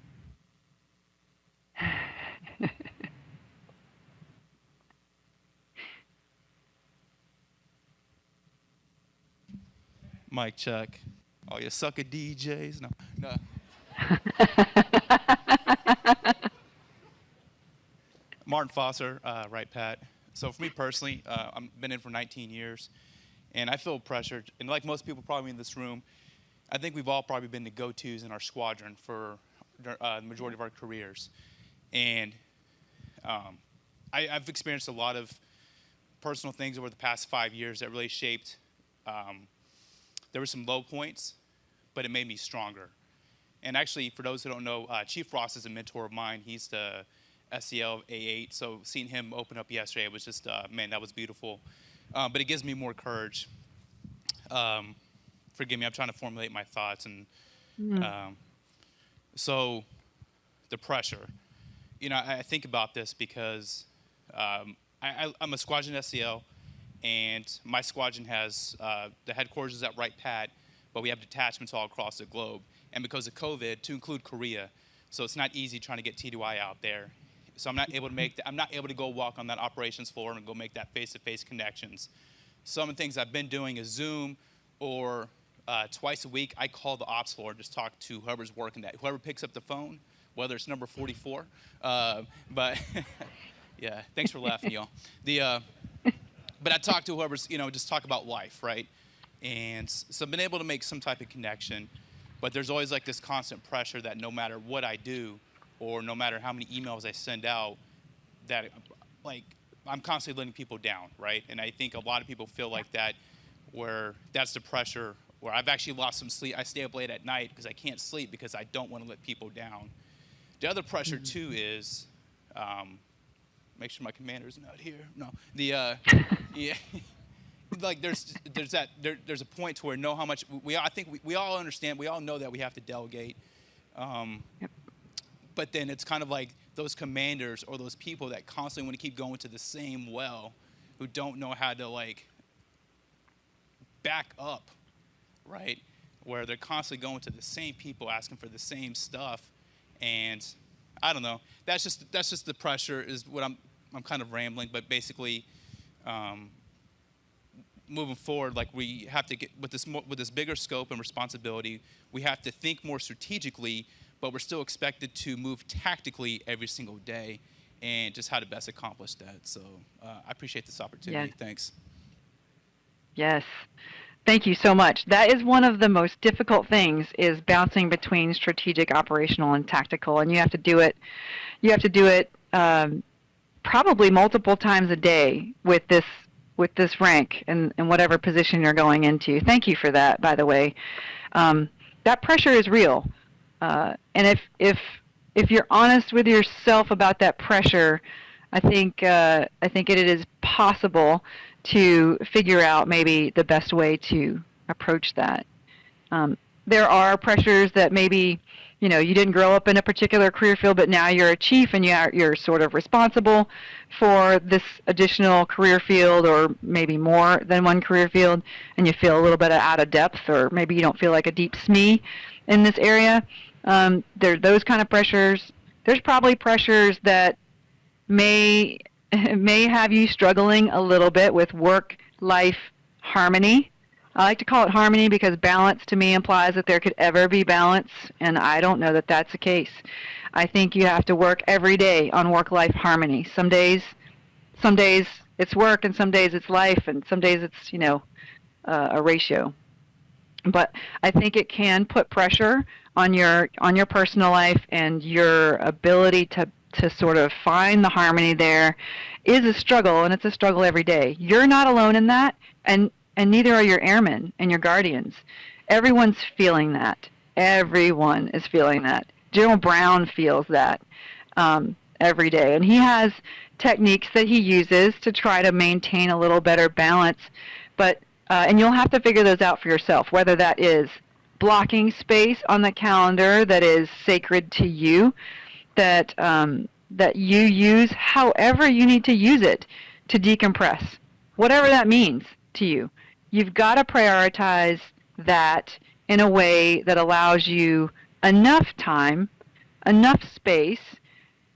Mic check. Oh, you sucker DJs. No, no. Martin Foster, uh, Wright Pat. So for me personally, uh, I've been in for 19 years, and I feel pressured. And like most people probably in this room, I think we've all probably been the go-tos in our squadron for uh, the majority of our careers. And um, I, have experienced a lot of personal things over the past five years that really shaped. Um, there were some low points, but it made me stronger. And actually, for those who don't know, uh, Chief Ross is a mentor of mine. He's the SEL A8. So seeing him open up yesterday was just, uh, man, that was beautiful. Um, but it gives me more courage. Um, forgive me, I'm trying to formulate my thoughts. And mm. um, so the pressure. You know, I, I think about this because um, I, am a squadron SEL, and my squadron has uh, the headquarters is at Wright Pat, but we have detachments all across the globe. And because of COVID, to include Korea, so it's not easy trying to get TDY out there. So I'm not able to make, I'm not able to go walk on that operations floor and go make that face-to-face -face connections. Some of the things I've been doing is Zoom or uh, twice a week, I call the ops floor and just talk to whoever's working that. Whoever picks up the phone, whether it's number 44. Uh, but yeah, thanks for laughing, y'all. The, uh, but I talk to whoever's, you know, just talk about life, right? And so I've been able to make some type of connection, but there's always like this constant pressure that no matter what I do, or no matter how many emails I send out, that like I'm constantly letting people down, right? And I think a lot of people feel like that, where that's the pressure. Where I've actually lost some sleep. I stay up late at night because I can't sleep because I don't want to let people down. The other pressure too is, um, make sure my commander's not here. No, the uh, yeah. like there's there's that there, there's a point to where know how much we I think we, we all understand we all know that we have to delegate um, Yep. but then it's kind of like those commanders or those people that constantly want to keep going to the same well who don't know how to like back up right where they're constantly going to the same people asking for the same stuff and i don't know that's just that's just the pressure is what i'm i'm kind of rambling but basically um, moving forward, like we have to get with this more, with this bigger scope and responsibility, we have to think more strategically, but we're still expected to move tactically every single day, and just how to best accomplish that. So uh, I appreciate this opportunity. Yeah. Thanks. Yes. Thank you so much. That is one of the most difficult things is bouncing between strategic, operational, and tactical, and you have to do it. You have to do it um, probably multiple times a day with this with this rank and, and whatever position you're going into. Thank you for that, by the way. Um, that pressure is real, uh, and if if if you're honest with yourself about that pressure, I think uh, I think it is possible to figure out maybe the best way to approach that. Um, there are pressures that maybe you know you didn't grow up in a particular career field, but now you're a chief and you're you're sort of responsible for this additional career field, or maybe more than one career field, and you feel a little bit out of depth, or maybe you don't feel like a deep SME in this area. Um, there those kind of pressures. There's probably pressures that may may have you struggling a little bit with work life harmony. I like to call it harmony because balance to me implies that there could ever be balance, and I don't know that that's the case. I think you have to work every day on work life harmony. Some days, some days it's work, and some days it's life, and some days it's you know uh, a ratio. But I think it can put pressure on your on your personal life and your ability to to sort of find the harmony there is a struggle and it's a struggle every day. You're not alone in that and and neither are your airmen and your guardians. Everyone's feeling that. Everyone is feeling that. General Brown feels that um, every day, and he has techniques that he uses to try to maintain a little better balance. But uh, and you'll have to figure those out for yourself, whether that is blocking space on the calendar that is sacred to you, that um, that you use however you need to use it to decompress, whatever that means to you. You've got to prioritize that in a way that allows you enough time, enough space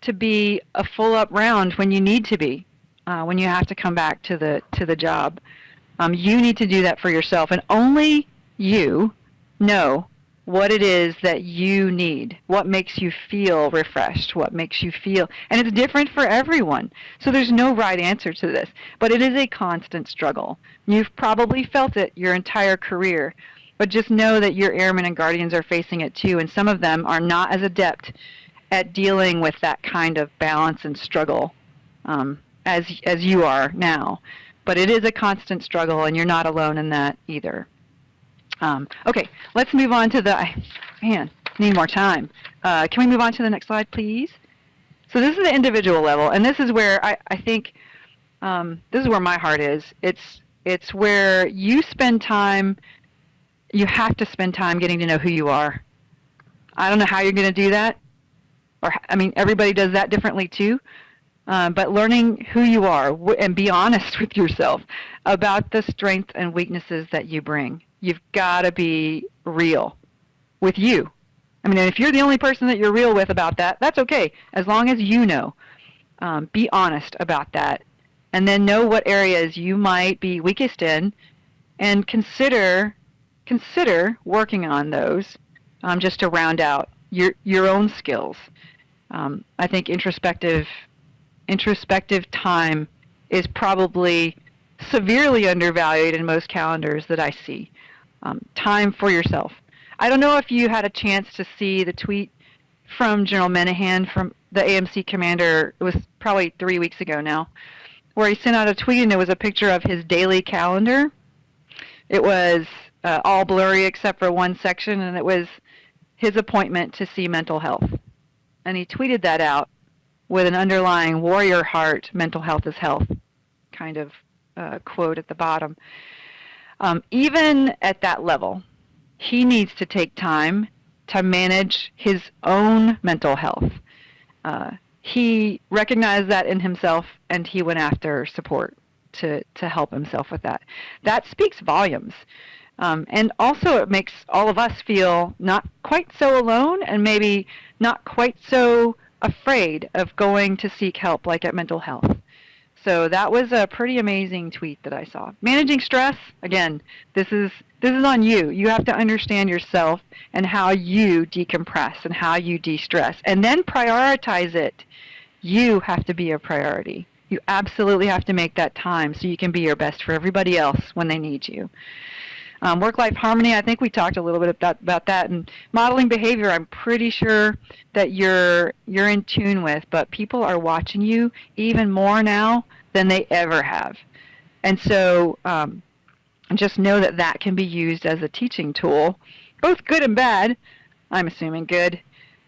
to be a full up round when you need to be, uh, when you have to come back to the to the job. Um, you need to do that for yourself, and only you know what it is that you need, what makes you feel refreshed, what makes you feel, and it's different for everyone. So there's no right answer to this, but it is a constant struggle. You've probably felt it your entire career, but just know that your airmen and guardians are facing it too, and some of them are not as adept at dealing with that kind of balance and struggle um, as as you are now. But it is a constant struggle, and you're not alone in that either. Um, okay, let's move on to the, man, need more time. Uh, can we move on to the next slide, please? So this is the individual level, and this is where I, I think, um, this is where my heart is. It's, it's where you spend time, you have to spend time getting to know who you are. I don't know how you're going to do that, or I mean, everybody does that differently too. Uh, but learning who you are and be honest with yourself about the strengths and weaknesses that you bring. You've got to be real with you. I mean, if you're the only person that you're real with about that, that's okay, as long as you know. Um, be honest about that, and then know what areas you might be weakest in, and consider consider working on those um, just to round out your your own skills. Um, I think introspective introspective time is probably severely undervalued in most calendars that I see. Um, time for yourself. I don't know if you had a chance to see the tweet from General Minihan, from the AMC commander. It was probably three weeks ago now, where he sent out a tweet and it was a picture of his daily calendar. It was uh, all blurry except for one section, and it was his appointment to see mental health. And he tweeted that out with an underlying warrior heart, mental health is health kind of uh, quote at the bottom. Um, even at that level, he needs to take time to manage his own mental health. Uh, he recognized that in himself and he went after support to, to help himself with that. That speaks volumes. Um, and also, it makes all of us feel not quite so alone and maybe not quite so afraid of going to seek help, like at mental health. So that was a pretty amazing tweet that I saw. Managing stress, again, this is this is on you. You have to understand yourself and how you decompress and how you de-stress and then prioritize it. You have to be a priority. You absolutely have to make that time so you can be your best for everybody else when they need you. Um, work-life harmony, I think we talked a little bit about, about that. And modeling behavior, I'm pretty sure that you're you're in tune with, but people are watching you even more now than they ever have. And so um, just know that that can be used as a teaching tool, both good and bad. I'm assuming good,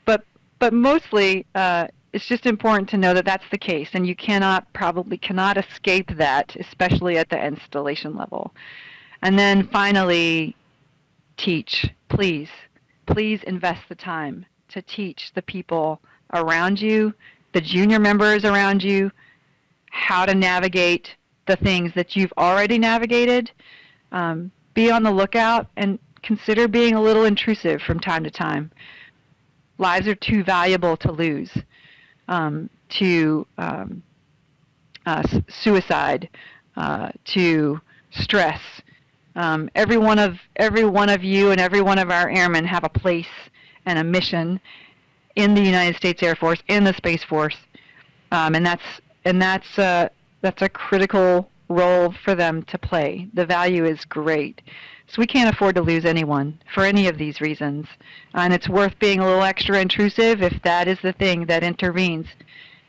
but but mostly uh, it's just important to know that that's the case, and you cannot probably cannot escape that, especially at the installation level. And then finally, teach. Please, please invest the time to teach the people around you, the junior members around you, how to navigate the things that you've already navigated. Um, be on the lookout and consider being a little intrusive from time to time. Lives are too valuable to lose um, to um, uh, suicide, uh, to stress, um, every one of every one of you and every one of our airmen have a place and a mission in the United States Air Force, in the Space Force, um, and that's and that's uh, that's a critical role for them to play. The value is great. So we can't afford to lose anyone for any of these reasons. And it's worth being a little extra intrusive if that is the thing that intervenes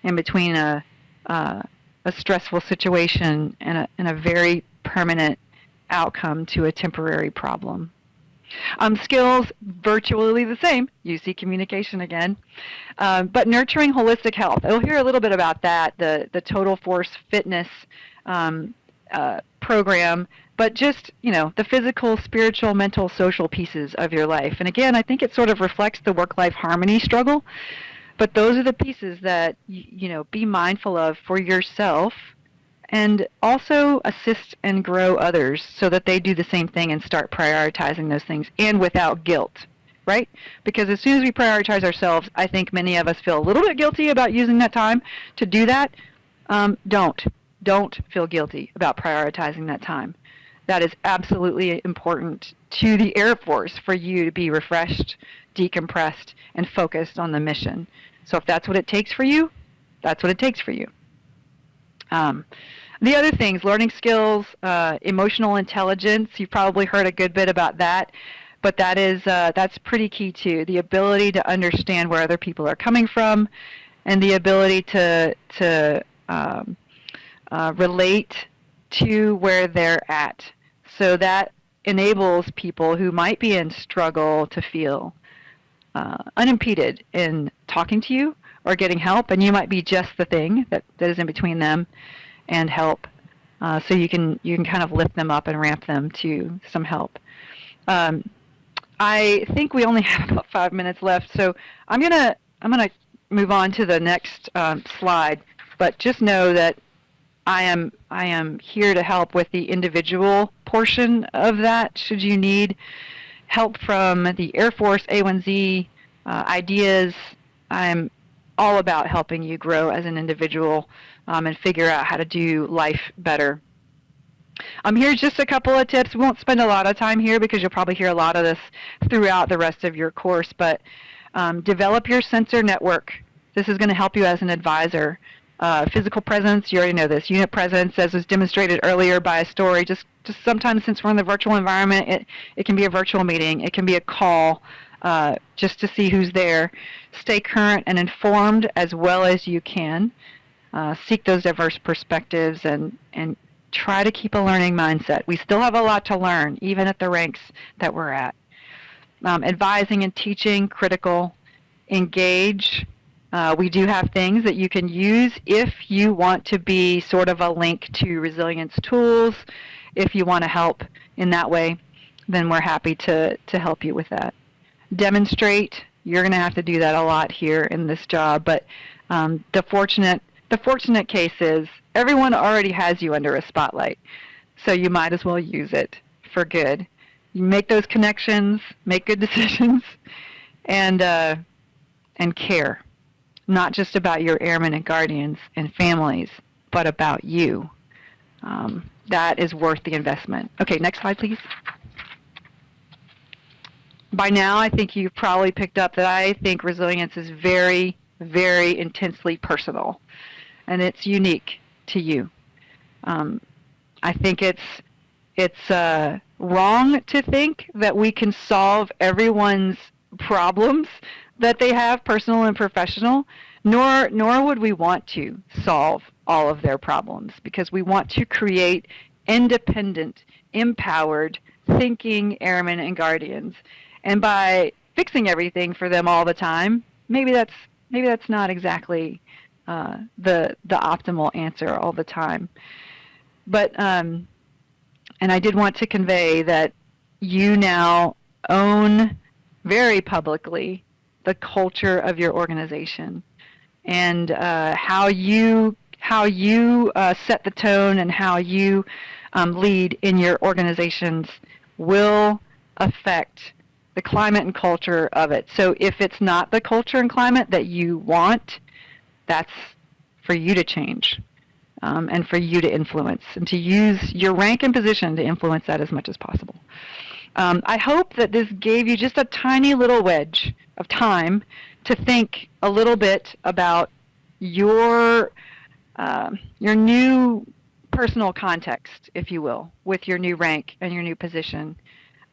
in between a, uh, a stressful situation and a, and a very permanent outcome to a temporary problem. Um, skills, virtually the same, You see communication again, um, but nurturing holistic health. You'll hear a little bit about that, the, the Total Force Fitness um, uh, program, but just, you know, the physical, spiritual, mental, social pieces of your life. And again, I think it sort of reflects the work-life harmony struggle, but those are the pieces that, you know, be mindful of for yourself and also assist and grow others so that they do the same thing and start prioritizing those things and without guilt right? Because as soon as we prioritize ourselves i think many of us feel a little bit guilty about using that time to do that. Um, don't don't feel guilty about prioritizing that time. That is absolutely important to the air force for you to be refreshed decompressed and focused on the mission. So if that's what it takes for you that's what it takes for you. Um, the other things, learning skills, uh, emotional intelligence, you've probably heard a good bit about that, but that is, uh, that's pretty key too. The ability to understand where other people are coming from and the ability to, to um, uh, relate to where they're at. So that enables people who might be in struggle to feel uh, unimpeded in talking to you or getting help, and you might be just the thing that, that is in between them and help. Uh, so you can you can kind of lift them up and ramp them to some help. Um, I think we only have about five minutes left, so I'm gonna I'm gonna move on to the next um, slide. But just know that I am I am here to help with the individual portion of that. Should you need help from the Air Force A1Z uh, ideas, I'm all about helping you grow as an individual um, and figure out how to do life better. Um, here's just a couple of tips. We won't spend a lot of time here because you'll probably hear a lot of this throughout the rest of your course, but um, develop your sensor network. This is going to help you as an advisor. Uh, physical presence, you already know this. Unit presence, as was demonstrated earlier by a story, just, just sometimes since we're in the virtual environment, it, it can be a virtual meeting. It can be a call. uh, just to see who's there. Stay current and informed as well as you can. Uh, seek those diverse perspectives and, and try to keep a learning mindset. We still have a lot to learn, even at the ranks that we're at. Um, advising and teaching, critical. Engage. Uh, we do have things that you can use if you want to be sort of a link to resilience tools. If you want to help in that way, then we're happy to, to help you with that. Demonstrate. You're going to have to do that a lot here in this job, but um, the fortunate the fortunate case is everyone already has you under a spotlight, so you might as well use it for good. You make those connections, make good decisions, and uh, and care, not just about your airmen and guardians and families, but about you. Um, that is worth the investment. Okay, next slide, please. By now, I think you've probably picked up that I think resilience is very, very intensely personal, and it's unique to you. Um, I think it's it's uh, wrong to think that we can solve everyone's problems that they have, personal and professional, nor nor would we want to solve all of their problems because we want to create independent, empowered, thinking airmen and guardians. And by fixing everything for them all the time, maybe that's maybe that's not exactly uh, the the optimal answer all the time. But um, and I did want to convey that you now own very publicly the culture of your organization and uh, how you how you uh, set the tone and how you um, lead in your organizations will affect the climate and culture of it. So if it's not the culture and climate that you want, that's for you to change um, and for you to influence and to use your rank and position to influence that as much as possible. Um, I hope that this gave you just a tiny little wedge of time to think a little bit about your uh, your new personal context, if you will, with your new rank and your new position.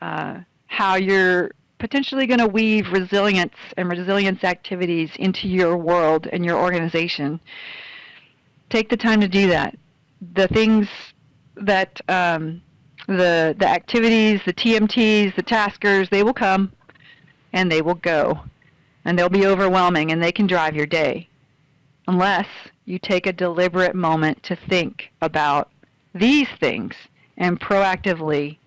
Uh, how you're potentially going to weave resilience and resilience activities into your world and your organization. Take the time to do that. The things that um, the the activities, the TMTs, the taskers, they will come and they will go. And they'll be overwhelming and they can drive your day. Unless you take a deliberate moment to think about these things and proactively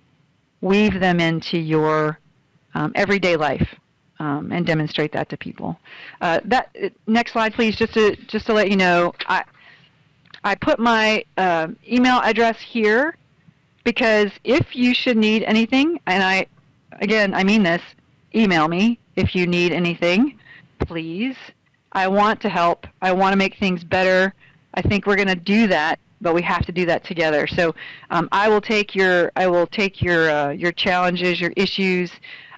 weave them into your um, everyday life um, and demonstrate that to people. Uh, that next slide, please. Just to just to let you know, I I put my uh, email address here because if you should need anything, and I again I mean this, email me if you need anything, please. I want to help. I want to make things better. I think we're going to do that but we have to do that together. So um, I will take your I will take your uh, your challenges, your issues.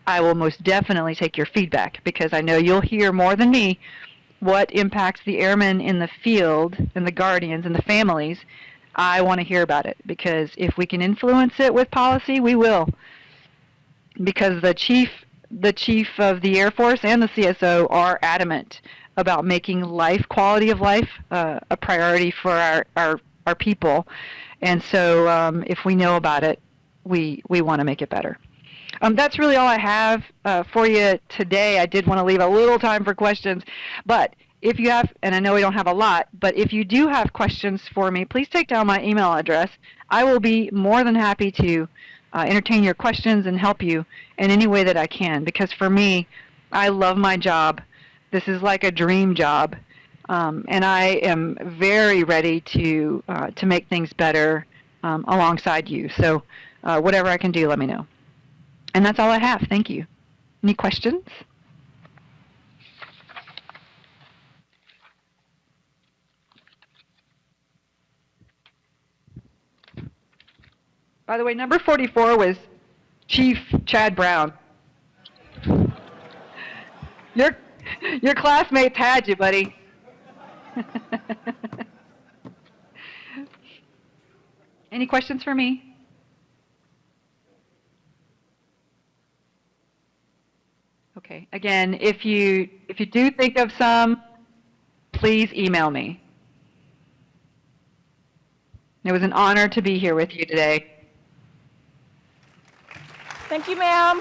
I will most definitely take your feedback because I know you'll hear more than me what impacts the airmen in the field and the guardians and the families. I want to hear about it because if we can influence it with policy, we will. Because the chief the chief of the Air Force and the CSO are adamant about making life, quality of life, uh, a priority for our, our our people. And so um, if we know about it, we, we want to make it better. Um, that's really all I have uh, for you today. I did want to leave a little time for questions. But if you have, and I know we don't have a lot, but if you do have questions for me, please take down my email address. I will be more than happy to uh, entertain your questions and help you in any way that I can. Because for me, I love my job. This is like a dream job. Um, and I am very ready to uh, to make things better um, alongside you. So uh, whatever I can do, let me know. And that's all I have. Thank you. Any questions? By the way, number 44 was Chief Chad Brown. Your, your classmates had you, buddy. Any questions for me? Okay. Again, if you if you do think of some, please email me. It was an honor to be here with you today. Thank you, ma'am.